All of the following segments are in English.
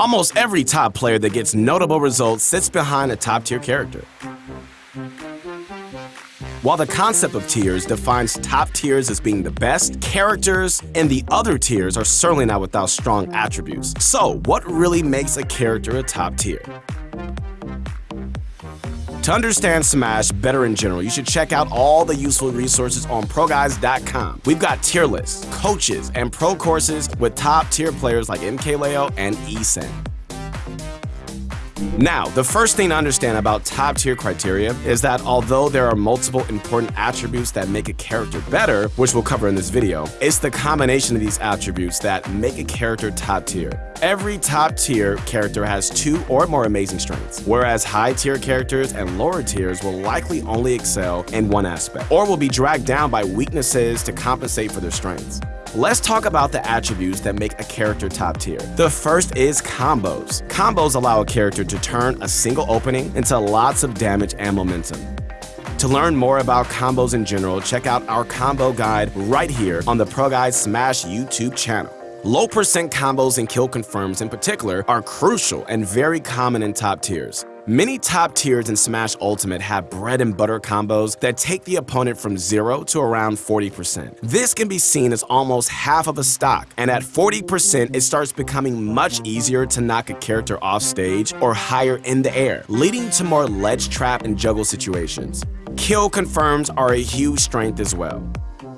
Almost every top player that gets notable results sits behind a top tier character. While the concept of tiers defines top tiers as being the best, characters and the other tiers are certainly not without strong attributes. So, what really makes a character a top tier? To understand Smash better in general, you should check out all the useful resources on ProGuides.com. We've got tier lists, coaches, and pro courses with top tier players like MKLeo and ESAM. Now, the first thing to understand about top tier criteria is that although there are multiple important attributes that make a character better, which we'll cover in this video, it's the combination of these attributes that make a character top tier. Every top tier character has two or more amazing strengths, whereas high tier characters and lower tiers will likely only excel in one aspect, or will be dragged down by weaknesses to compensate for their strengths. Let's talk about the attributes that make a character top tier. The first is combos. Combos allow a character to turn a single opening into lots of damage and momentum. To learn more about combos in general, check out our combo guide right here on the Pro Guide Smash YouTube channel. Low percent combos and kill confirms in particular are crucial and very common in top tiers. Many top tiers in Smash Ultimate have bread and butter combos that take the opponent from 0 to around 40%. This can be seen as almost half of a stock, and at 40% it starts becoming much easier to knock a character off stage or higher in the air, leading to more ledge trap and juggle situations. Kill confirms are a huge strength as well.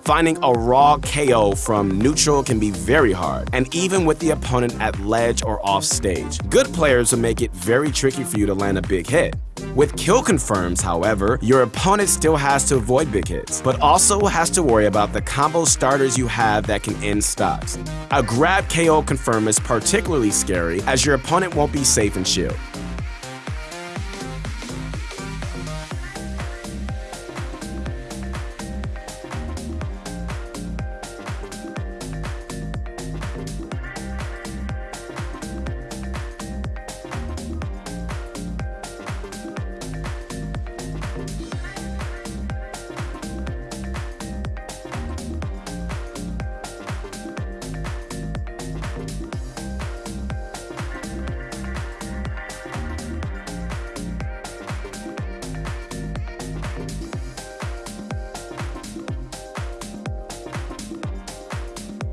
Finding a raw KO from neutral can be very hard, and even with the opponent at ledge or off stage. Good players will make it very tricky for you to land a big hit. With kill confirms, however, your opponent still has to avoid big hits, but also has to worry about the combo starters you have that can end stocks. A grab KO confirm is particularly scary as your opponent won't be safe in shield.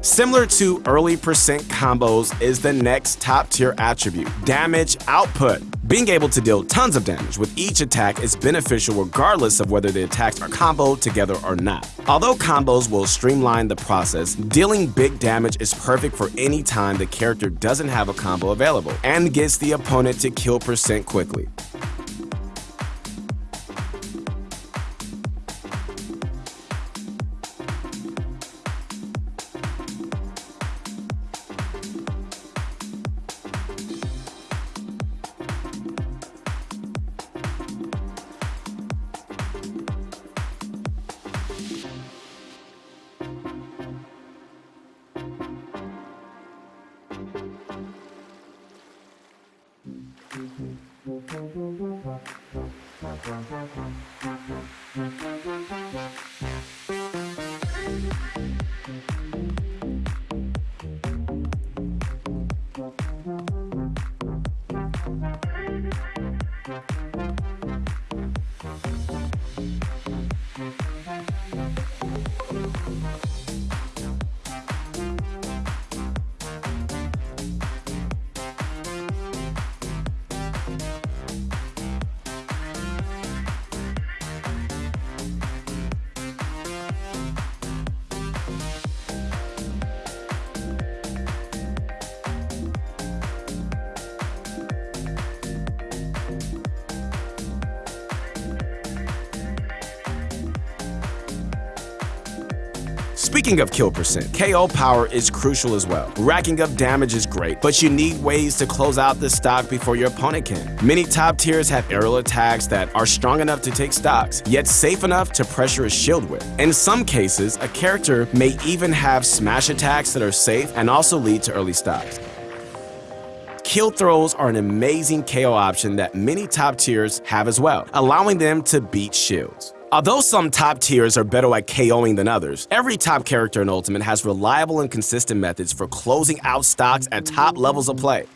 Similar to early percent combos is the next top tier attribute, damage output. Being able to deal tons of damage with each attack is beneficial regardless of whether the attacks are comboed together or not. Although combos will streamline the process, dealing big damage is perfect for any time the character doesn't have a combo available and gets the opponent to kill percent quickly. Speaking of kill percent, KO power is crucial as well. Racking up damage is great, but you need ways to close out the stock before your opponent can. Many top tiers have aerial attacks that are strong enough to take stocks, yet safe enough to pressure a shield with. In some cases, a character may even have smash attacks that are safe and also lead to early stocks. Kill throws are an amazing KO option that many top tiers have as well, allowing them to beat shields. Although some top tiers are better at KOing than others, every top character in Ultimate has reliable and consistent methods for closing out stocks at top levels of play.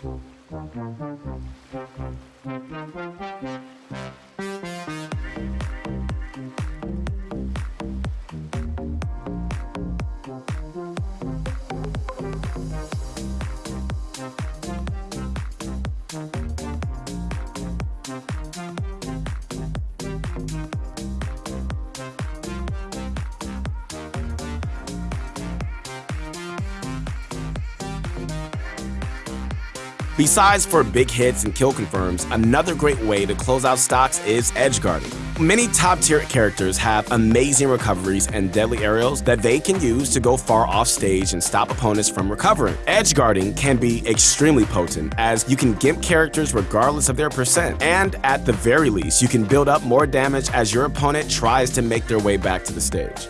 Besides for big hits and kill confirms, another great way to close out stocks is edge guarding. Many top tier characters have amazing recoveries and deadly aerials that they can use to go far off stage and stop opponents from recovering. Edge guarding can be extremely potent as you can gimp characters regardless of their percent, and at the very least, you can build up more damage as your opponent tries to make their way back to the stage.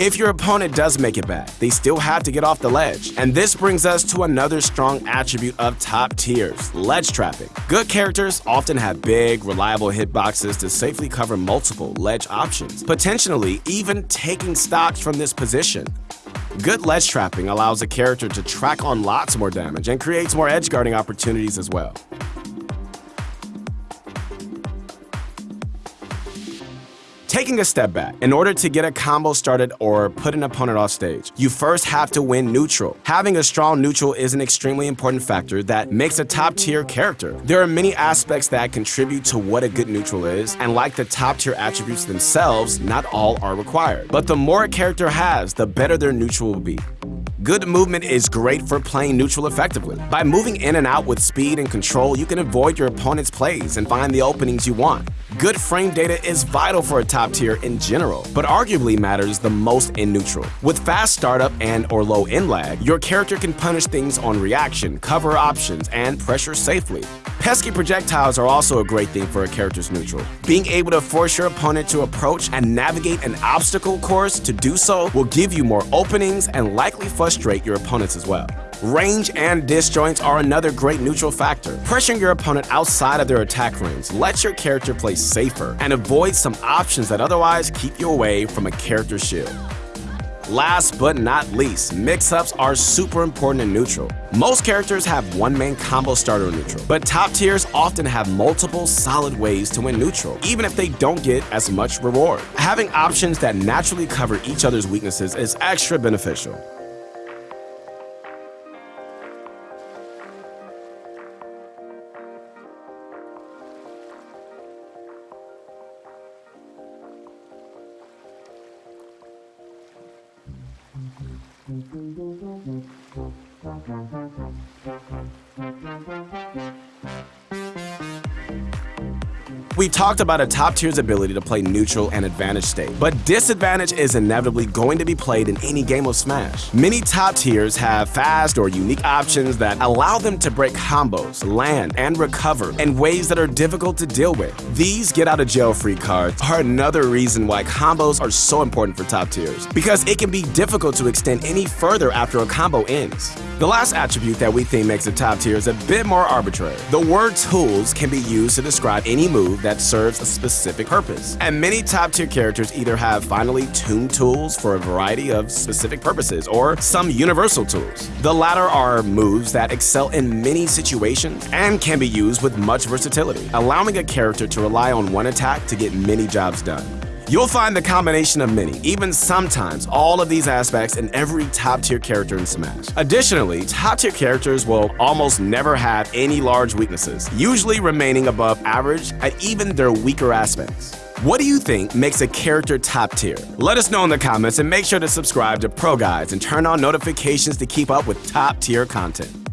If your opponent does make it back, they still have to get off the ledge. And this brings us to another strong attribute of top tiers, ledge trapping. Good characters often have big, reliable hitboxes to safely cover multiple ledge options, potentially even taking stocks from this position. Good ledge trapping allows a character to track on lots more damage and creates more edge guarding opportunities as well. Taking a step back, in order to get a combo started or put an opponent off stage, you first have to win neutral. Having a strong neutral is an extremely important factor that makes a top tier character. There are many aspects that contribute to what a good neutral is, and like the top tier attributes themselves, not all are required. But the more a character has, the better their neutral will be. Good movement is great for playing neutral effectively. By moving in and out with speed and control, you can avoid your opponent's plays and find the openings you want. Good frame data is vital for a top tier in general, but arguably matters the most in neutral. With fast startup and or low end lag, your character can punish things on reaction, cover options, and pressure safely. Pesky projectiles are also a great thing for a character's neutral. Being able to force your opponent to approach and navigate an obstacle course to do so will give you more openings and likely frustrate your opponents as well. Range and disjoints are another great neutral factor. Pressuring your opponent outside of their attack range lets your character play safer and avoid some options that otherwise keep you away from a character's shield. Last but not least, mix-ups are super important in neutral. Most characters have one main combo starter in neutral, but top tiers often have multiple solid ways to win neutral, even if they don't get as much reward. Having options that naturally cover each other's weaknesses is extra beneficial. Thank you. We talked about a top tier's ability to play neutral and advantage state, but disadvantage is inevitably going to be played in any game of Smash. Many top tiers have fast or unique options that allow them to break combos, land, and recover in ways that are difficult to deal with. These get out of jail free cards are another reason why combos are so important for top tiers, because it can be difficult to extend any further after a combo ends. The last attribute that we think makes a top tier is a bit more arbitrary. The word tools can be used to describe any move that serves a specific purpose. And many top tier characters either have finely tuned tools for a variety of specific purposes or some universal tools. The latter are moves that excel in many situations and can be used with much versatility, allowing a character to rely on one attack to get many jobs done. You'll find the combination of many, even sometimes all of these aspects in every top tier character in Smash. Additionally, top tier characters will almost never have any large weaknesses, usually remaining above average at even their weaker aspects. What do you think makes a character top tier? Let us know in the comments and make sure to subscribe to Pro Guides and turn on notifications to keep up with top tier content.